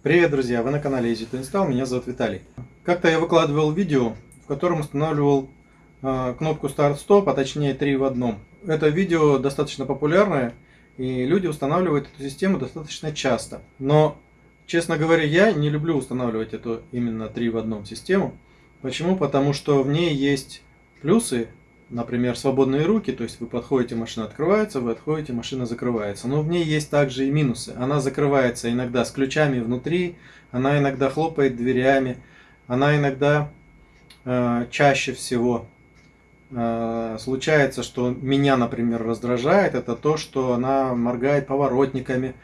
Привет, друзья! Вы на канале Easy to Install, меня зовут Виталий. Как-то я выкладывал видео, в котором устанавливал э, кнопку Start-Stop, а точнее 3 в одном. Это видео достаточно популярное, и люди устанавливают эту систему достаточно часто. Но, честно говоря, я не люблю устанавливать эту именно 3 в одном систему. Почему? Потому что в ней есть плюсы, например, свободные руки, то есть вы подходите, машина открывается, вы отходите, машина закрывается. Но в ней есть также и минусы. Она закрывается иногда с ключами внутри, она иногда хлопает дверями, она иногда э, чаще всего э, случается, что меня, например, раздражает, это то, что она моргает поворотниками,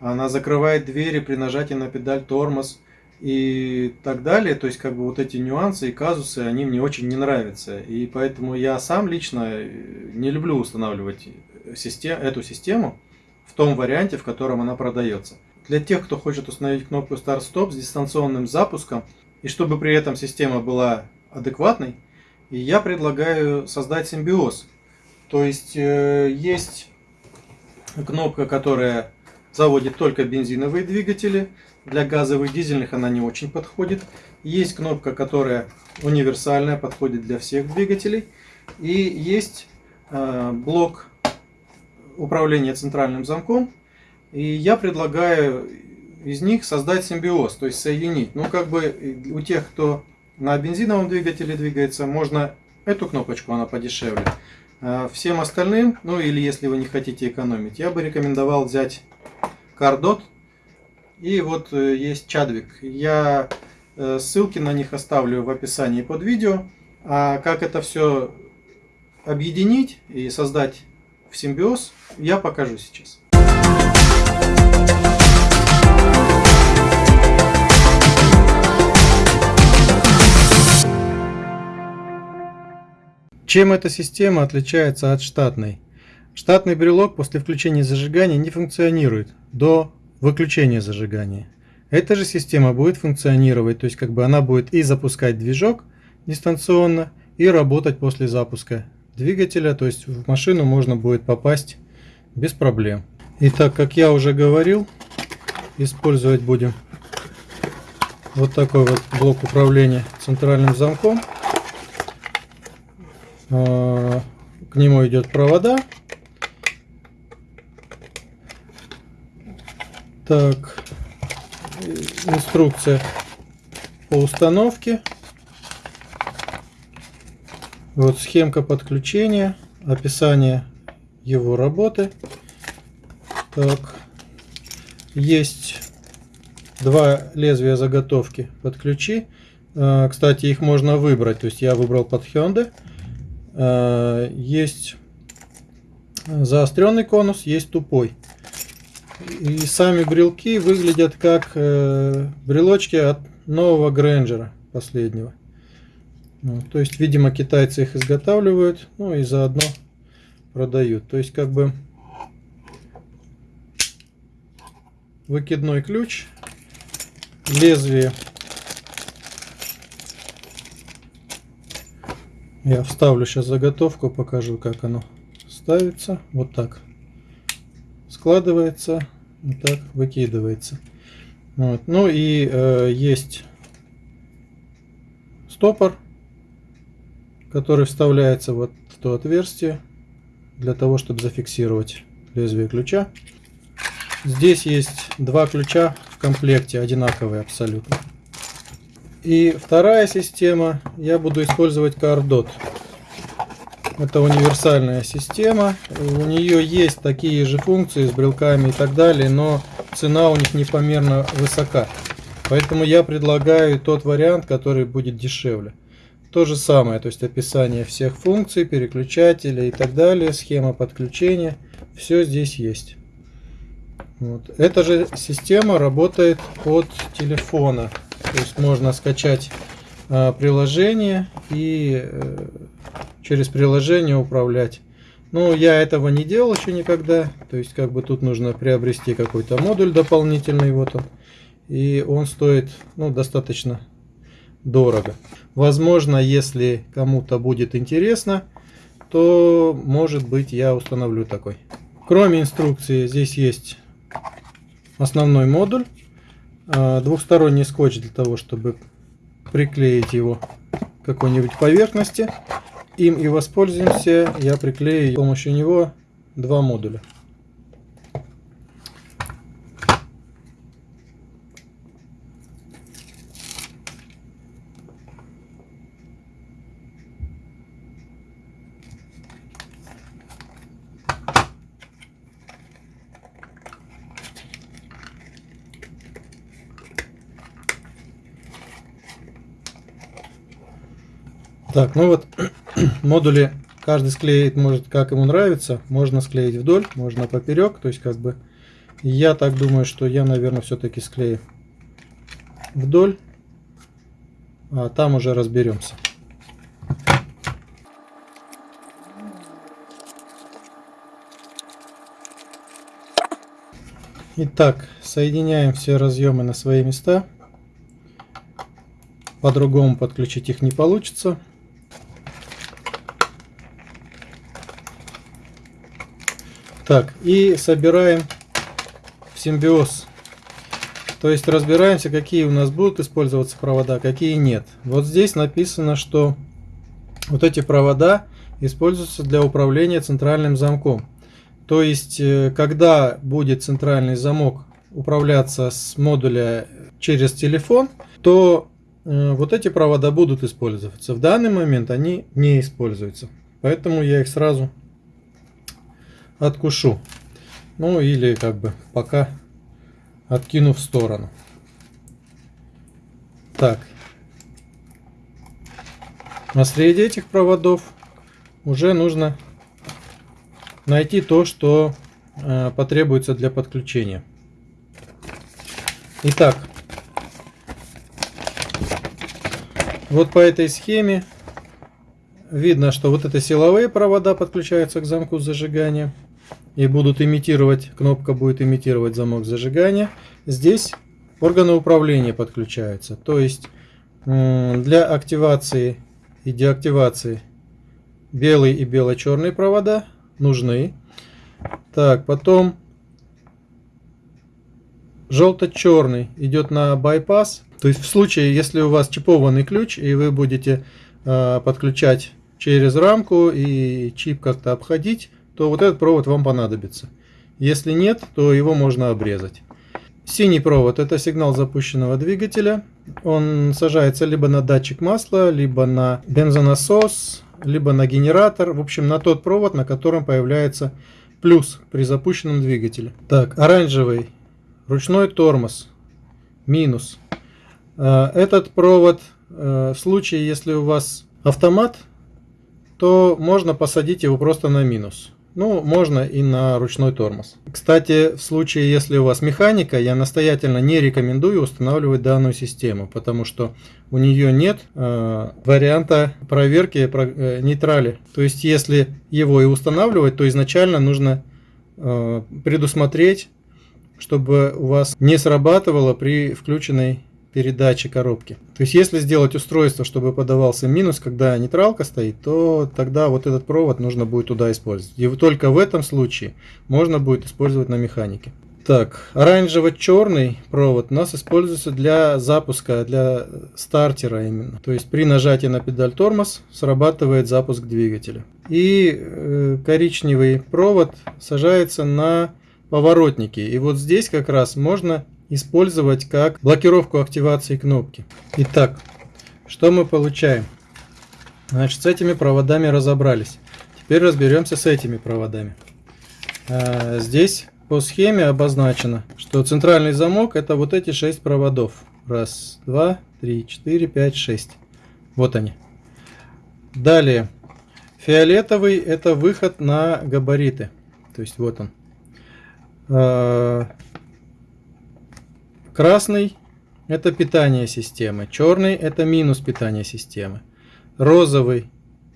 она закрывает двери при нажатии на педаль тормоз и так далее. То есть, как бы вот эти нюансы и казусы, они мне очень не нравятся. И поэтому я сам лично э, не люблю устанавливать систем, эту систему в том варианте, в котором она продается. Для тех, кто хочет установить кнопку Start-Stop с дистанционным запуском, и чтобы при этом система была адекватной, я предлагаю создать симбиоз. То есть, э, есть кнопка, которая заводит только бензиновые двигатели, для газовых дизельных она не очень подходит. Есть кнопка, которая универсальная, подходит для всех двигателей. И есть э, блок управления центральным замком. И я предлагаю из них создать симбиоз, то есть соединить. Ну, как бы у тех, кто на бензиновом двигателе двигается, можно эту кнопочку, она подешевле. А всем остальным, ну или если вы не хотите экономить, я бы рекомендовал взять Cardot и вот э, есть Чадвик. Я э, ссылки на них оставлю в описании под видео. А как это все объединить и создать в симбиоз, я покажу сейчас. Чем эта система отличается от штатной? Штатный брелок после включения зажигания не функционирует до выключение зажигания. Эта же система будет функционировать, то есть как бы она будет и запускать движок дистанционно, и работать после запуска двигателя, то есть в машину можно будет попасть без проблем. Итак, как я уже говорил, использовать будем вот такой вот блок управления центральным замком. А, к нему идет провода Так, инструкция по установке. Вот схемка подключения, описание его работы. Так, есть два лезвия заготовки под ключи. А, кстати, их можно выбрать. То есть я выбрал под Hyundai. А, есть заостренный конус, есть тупой. И сами брелки выглядят как э, брелочки от нового Грэнджера последнего. Ну, то есть, видимо, китайцы их изготавливают, ну и заодно продают. То есть, как бы выкидной ключ, лезвие. Я вставлю сейчас заготовку, покажу, как оно ставится. Вот так складывается, вот так выкидывается. Вот. Ну и э, есть стопор, который вставляется вот в то отверстие для того, чтобы зафиксировать лезвие ключа. Здесь есть два ключа в комплекте, одинаковые абсолютно. И вторая система, я буду использовать Cardot. Это универсальная система. У нее есть такие же функции с брелками и так далее, но цена у них непомерно высока. Поэтому я предлагаю тот вариант, который будет дешевле. То же самое, то есть описание всех функций, переключателей и так далее, схема подключения. Все здесь есть. Вот. Эта же система работает от телефона. То есть можно скачать э, приложение и э, через приложение управлять. Ну, я этого не делал еще никогда. То есть, как бы тут нужно приобрести какой-то модуль дополнительный. Вот он. И он стоит, ну, достаточно дорого. Возможно, если кому-то будет интересно, то, может быть, я установлю такой. Кроме инструкции, здесь есть основной модуль. э, двухсторонний скотч для того, чтобы приклеить его к какой-нибудь поверхности. Им и воспользуемся. Я приклею с помощью него два модуля. Так, ну вот модули каждый склеит может как ему нравится. Можно склеить вдоль, можно поперек. То есть как бы я так думаю, что я, наверное, все-таки склею вдоль. А там уже разберемся. Итак, соединяем все разъемы на свои места. По-другому подключить их не получится. Так, и собираем в симбиоз. То есть разбираемся, какие у нас будут использоваться провода, какие нет. Вот здесь написано, что вот эти провода используются для управления центральным замком. То есть, э, когда будет центральный замок управляться с модуля через телефон, то э, вот эти провода будут использоваться. В данный момент они не используются. Поэтому я их сразу откушу. Ну или как бы пока откину в сторону. Так. А среди этих проводов уже нужно найти то, что э, потребуется для подключения. Итак, вот по этой схеме видно, что вот это силовые провода подключаются к замку зажигания и будут имитировать, кнопка будет имитировать замок зажигания. Здесь органы управления подключаются. То есть для активации и деактивации белый и бело-черные провода нужны. Так, потом желто-черный идет на байпас. То есть в случае, если у вас чипованный ключ и вы будете э, подключать через рамку и чип как-то обходить, то вот этот провод вам понадобится. Если нет, то его можно обрезать. Синий провод это сигнал запущенного двигателя. Он сажается либо на датчик масла, либо на бензонасос, либо на генератор. В общем, на тот провод, на котором появляется плюс при запущенном двигателе. Так, оранжевый ручной тормоз, минус. Э, этот провод э, в случае, если у вас автомат, то можно посадить его просто на минус. Ну, можно и на ручной тормоз. Кстати, в случае, если у вас механика, я настоятельно не рекомендую устанавливать данную систему, потому что у нее нет э, варианта проверки э, нейтрали. То есть, если его и устанавливать, то изначально нужно э, предусмотреть, чтобы у вас не срабатывало при включенной передачи коробки. То есть если сделать устройство, чтобы подавался минус, когда нейтралка стоит, то тогда вот этот провод нужно будет туда использовать. И только в этом случае можно будет использовать на механике. Так, оранжево-черный провод у нас используется для запуска, для стартера именно. То есть при нажатии на педаль тормоз срабатывает запуск двигателя. И э, коричневый провод сажается на поворотники. И вот здесь как раз можно использовать как блокировку активации кнопки. Итак, что мы получаем? Значит, с этими проводами разобрались. Теперь разберемся с этими проводами. А, здесь по схеме обозначено, что центральный замок это вот эти шесть проводов. Раз, два, три, четыре, пять, шесть. Вот они. Далее, фиолетовый это выход на габариты. То есть вот он. Красный – это питание системы. Черный – это минус питания системы. Розовый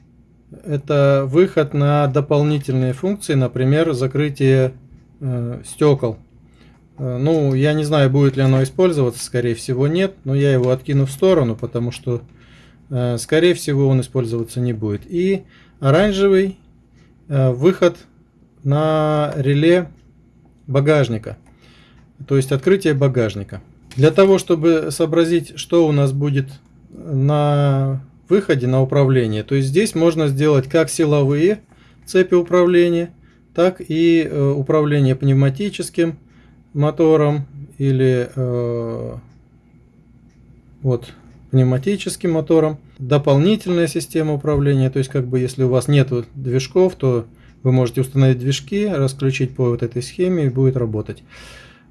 – это выход на дополнительные функции, например, закрытие э, стекол. Э, ну, я не знаю, будет ли оно использоваться, скорее всего нет, но я его откину в сторону, потому что, э, скорее всего, он использоваться не будет. И оранжевый э, выход на реле багажника. То есть открытие багажника. Для того, чтобы сообразить, что у нас будет на выходе на управление, то есть здесь можно сделать как силовые цепи управления, так и э, управление пневматическим мотором или э, вот пневматическим мотором. Дополнительная система управления, то есть как бы если у вас нет движков, то вы можете установить движки, расключить по вот этой схеме и будет работать.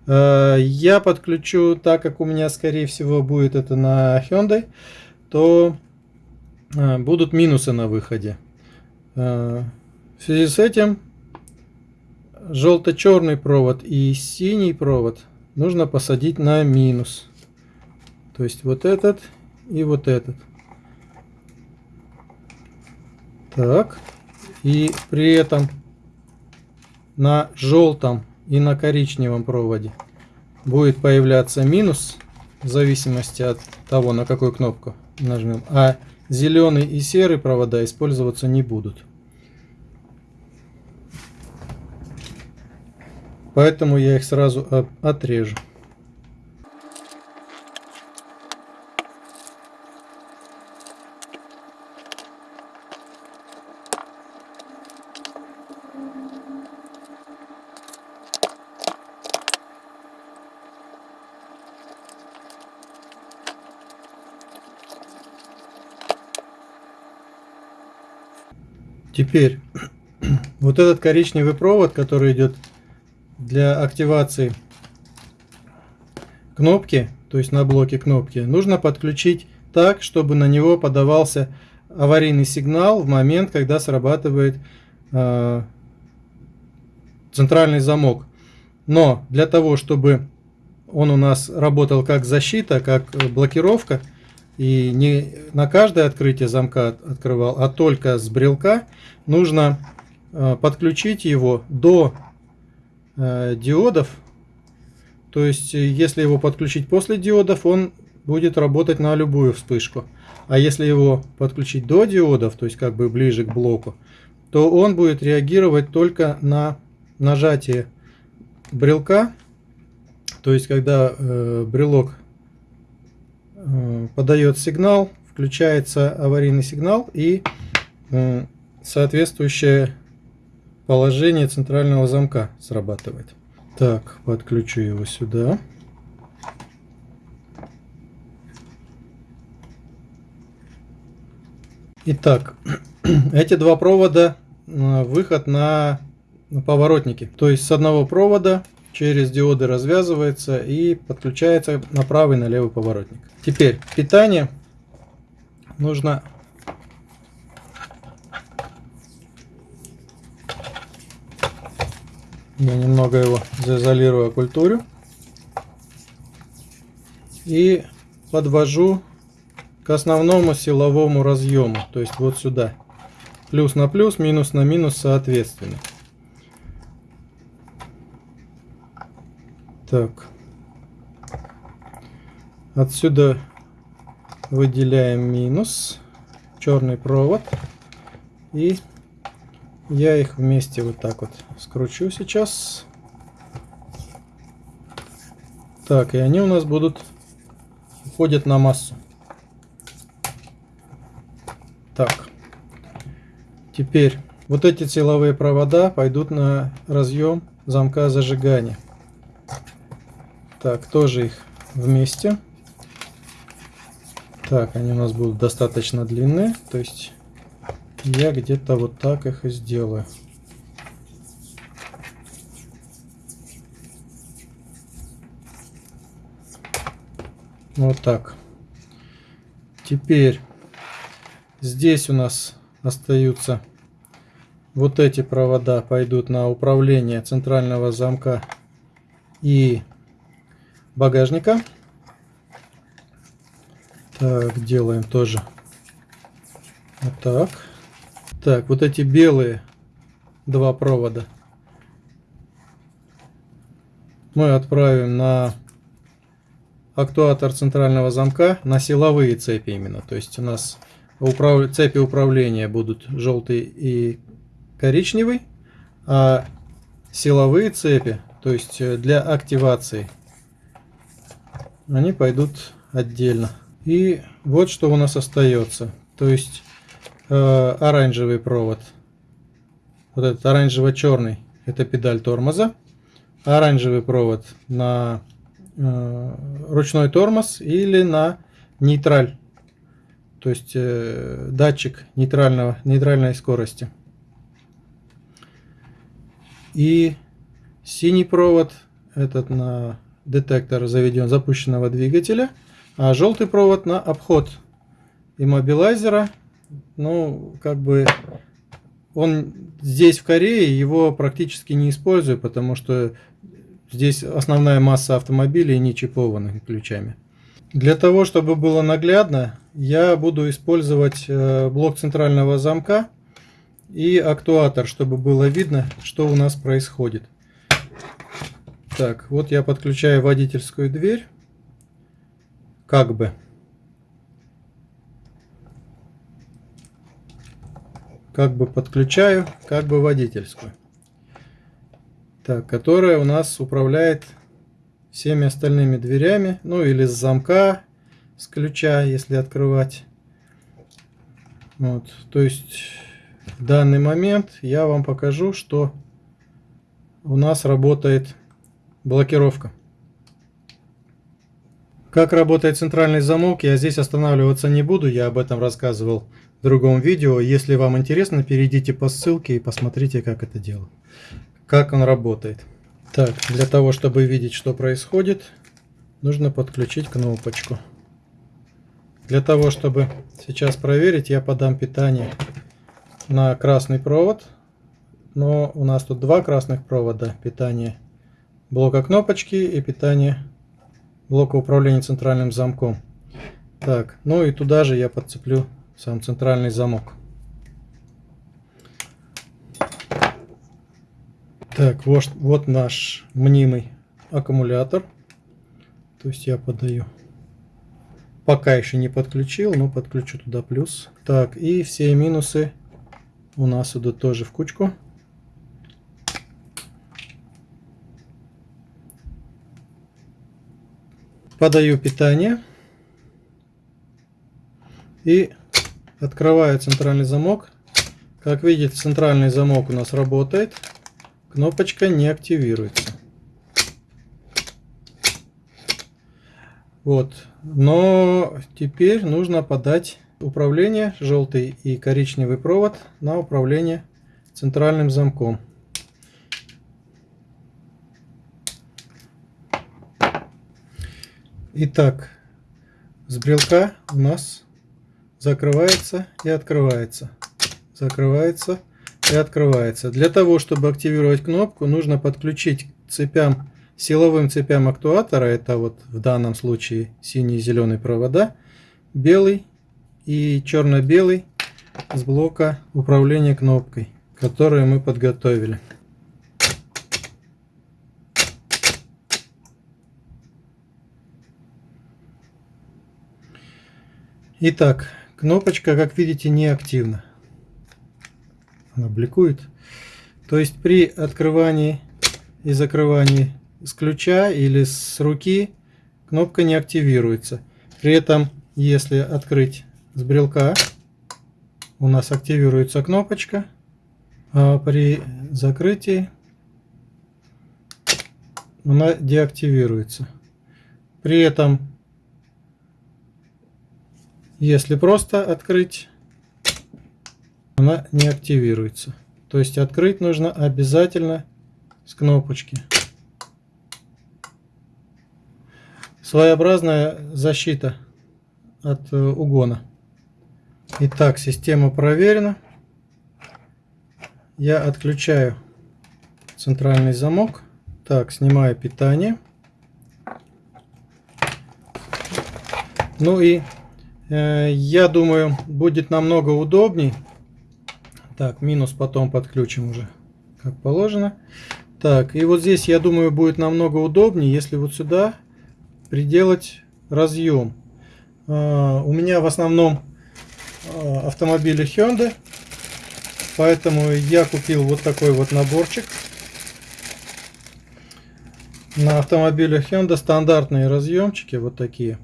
Э, я подключу, так как у меня скорее всего будет это на Hyundai, то э, будут минусы на выходе. Э, в связи с этим желто-черный провод и синий провод нужно посадить на минус. То есть вот этот и вот этот. Так. И при этом на желтом и на коричневом проводе будет появляться минус в зависимости от того, на какую кнопку нажмем. А зеленый и серый провода использоваться не будут. Поэтому я их сразу отрежу. Теперь вот этот коричневый провод, который идет для активации кнопки, то есть на блоке кнопки, нужно подключить так, чтобы на него подавался аварийный сигнал в момент, когда срабатывает э, центральный замок. Но для того, чтобы он у нас работал как защита, как блокировка, и не на каждое открытие замка открывал, а только с брелка, нужно э, подключить его до э, диодов. То есть, э, если его подключить после диодов, он будет работать на любую вспышку. А если его подключить до диодов, то есть как бы ближе к блоку, то он будет реагировать только на нажатие брелка. То есть, когда э, брелок подает сигнал, включается аварийный сигнал и соответствующее положение центрального замка срабатывает. Так, подключу его сюда. Итак, эти два провода выход на поворотники. То есть с одного провода через диоды развязывается и подключается на правый на левый поворотник. Теперь питание нужно я немного его заизолирую культуру и подвожу к основному силовому разъему то есть вот сюда плюс на плюс минус на минус соответственно Так. Отсюда выделяем минус, черный провод. И я их вместе вот так вот скручу сейчас. Так, и они у нас будут уходят на массу. Так. Теперь вот эти силовые провода пойдут на разъем замка зажигания. Так, тоже их вместе. Так, они у нас будут достаточно длинные. То есть я где-то вот так их и сделаю. Вот так. Теперь здесь у нас остаются вот эти провода пойдут на управление центрального замка и багажника. Так, делаем тоже вот так. Так, вот эти белые два провода мы отправим на актуатор центрального замка, на силовые цепи именно. То есть у нас управ... цепи управления будут желтый и коричневый, а силовые цепи, то есть для активации они пойдут отдельно. И вот что у нас остается. То есть э, оранжевый провод. Вот этот оранжево-черный. Это педаль тормоза. Оранжевый провод на э, ручной тормоз или на нейтраль. То есть э, датчик нейтрального, нейтральной скорости. И синий провод этот на детектор заведен запущенного двигателя, а желтый провод на обход иммобилайзера. Ну, как бы он здесь в Корее его практически не использую, потому что здесь основная масса автомобилей не чипованных ключами. Для того, чтобы было наглядно, я буду использовать э, блок центрального замка и актуатор, чтобы было видно, что у нас происходит. Так, вот я подключаю водительскую дверь. Как бы. Как бы подключаю, как бы водительскую. Так, которая у нас управляет всеми остальными дверями. Ну или с замка, с ключа, если открывать. Вот, то есть в данный момент я вам покажу, что у нас работает Блокировка. Как работает центральный замок, я здесь останавливаться не буду, я об этом рассказывал в другом видео. Если вам интересно, перейдите по ссылке и посмотрите, как это делать. Как он работает. Так, для того, чтобы видеть, что происходит, нужно подключить кнопочку. Для того, чтобы сейчас проверить, я подам питание на красный провод. Но у нас тут два красных провода питания блока кнопочки и питание блока управления центральным замком. Так, ну и туда же я подцеплю сам центральный замок. Так, вот, вот наш мнимый аккумулятор. То есть я подаю. Пока еще не подключил, но подключу туда плюс. Так, и все минусы у нас идут тоже в кучку. Подаю питание и открываю центральный замок. Как видите, центральный замок у нас работает, кнопочка не активируется. Вот, но теперь нужно подать управление, желтый и коричневый провод на управление центральным замком. Итак, с брелка у нас закрывается и открывается. Закрывается и открывается. Для того, чтобы активировать кнопку, нужно подключить цепям, силовым цепям актуатора, это вот в данном случае синий и зеленый провода, белый и черно-белый с блока управления кнопкой, которые мы подготовили. Итак, кнопочка, как видите, не активна. Она бликует. То есть при открывании и закрывании с ключа или с руки кнопка не активируется. При этом, если открыть с брелка, у нас активируется кнопочка, а при закрытии она деактивируется. При этом если просто открыть, она не активируется. То есть открыть нужно обязательно с кнопочки. Своеобразная защита от э, угона. Итак, система проверена. Я отключаю центральный замок. Так, снимаю питание. Ну и я думаю, будет намного удобней. Так, минус потом подключим уже, как положено. Так, и вот здесь, я думаю, будет намного удобнее, если вот сюда приделать разъем. Э, у меня в основном э, автомобили Hyundai, поэтому я купил вот такой вот наборчик. на автомобилях Hyundai стандартные разъемчики вот такие.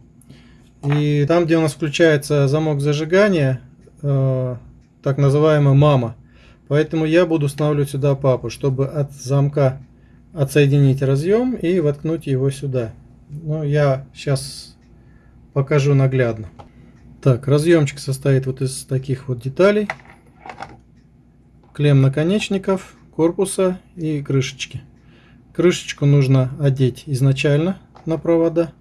И там, где у нас включается замок зажигания, э, так называемый мама. Поэтому я буду устанавливать сюда папу, чтобы от замка отсоединить разъем и воткнуть его сюда. Ну, я сейчас покажу наглядно. Так, разъемчик состоит вот из таких вот деталей. Клем наконечников, корпуса и крышечки. Крышечку нужно одеть изначально на провода.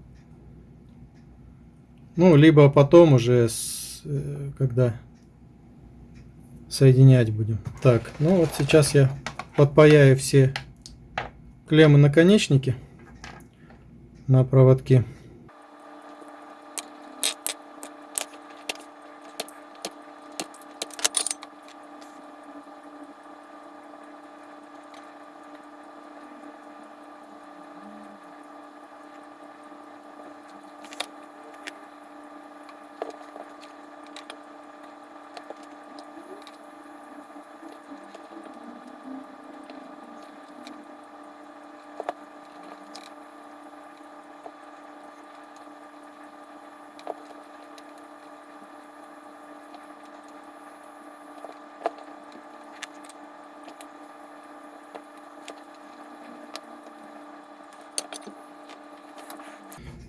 Ну, либо потом уже, с, э, когда соединять будем. Так, ну вот сейчас я подпаяю все клеммы наконечники на проводке.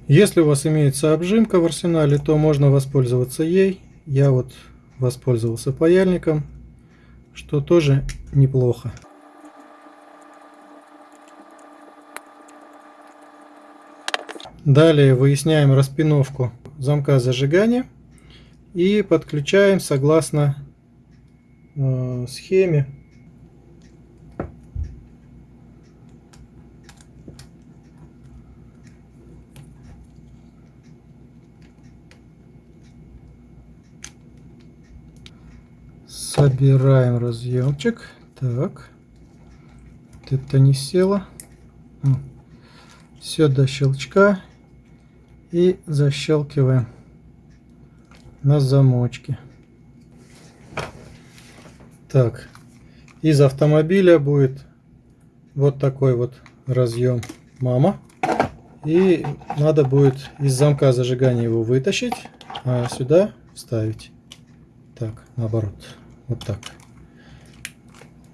Если у вас имеется обжимка в арсенале, то можно воспользоваться ей. Я вот воспользовался паяльником, что тоже неплохо. Далее выясняем распиновку замка зажигания и подключаем согласно э, схеме Собираем разъемчик. Так. Это не село. Все до щелчка. И защелкиваем на замочке. Так. Из автомобиля будет вот такой вот разъем мама. И надо будет из замка зажигания его вытащить, а сюда вставить. Так, наоборот. Вот так.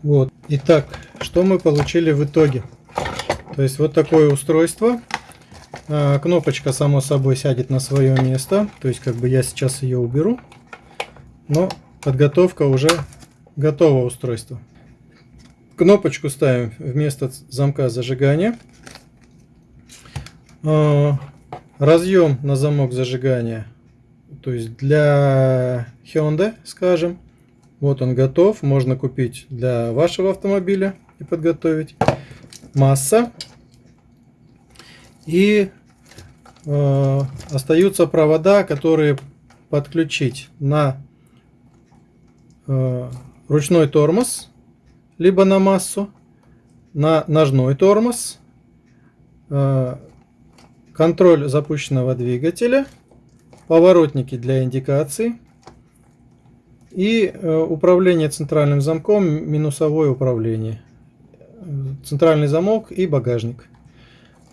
Вот. Итак, что мы получили в итоге? То есть вот такое устройство. А, кнопочка само собой сядет на свое место. То есть как бы я сейчас ее уберу. Но подготовка уже готова устройство. Кнопочку ставим вместо замка зажигания. А, разъем на замок зажигания. То есть для Hyundai, скажем. Вот он готов. Можно купить для вашего автомобиля и подготовить. Масса. И э, остаются провода, которые подключить на э, ручной тормоз, либо на массу, на ножной тормоз, э, контроль запущенного двигателя, поворотники для индикации, и э, управление центральным замком, минусовое управление. Центральный замок и багажник.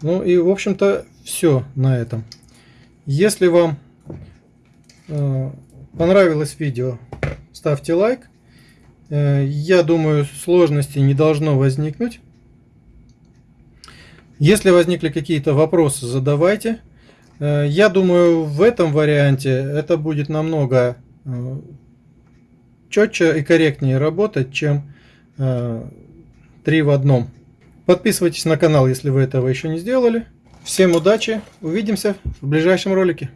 Ну и в общем-то все на этом. Если вам э, понравилось видео, ставьте лайк. Э, я думаю, сложностей не должно возникнуть. Если возникли какие-то вопросы, задавайте. Я думаю, в этом варианте это будет намного четче и корректнее работать, чем э, три в одном. Подписывайтесь на канал, если вы этого еще не сделали. Всем удачи, увидимся в ближайшем ролике.